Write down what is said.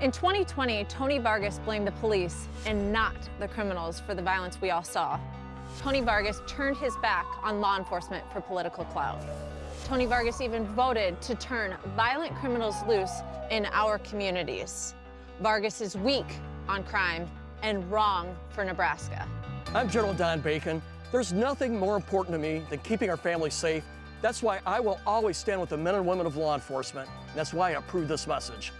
In 2020, Tony Vargas blamed the police and not the criminals for the violence we all saw. Tony Vargas turned his back on law enforcement for political clout. Tony Vargas even voted to turn violent criminals loose in our communities. Vargas is weak on crime and wrong for Nebraska. I'm General Don Bacon. There's nothing more important to me than keeping our families safe. That's why I will always stand with the men and women of law enforcement. That's why I approve this message.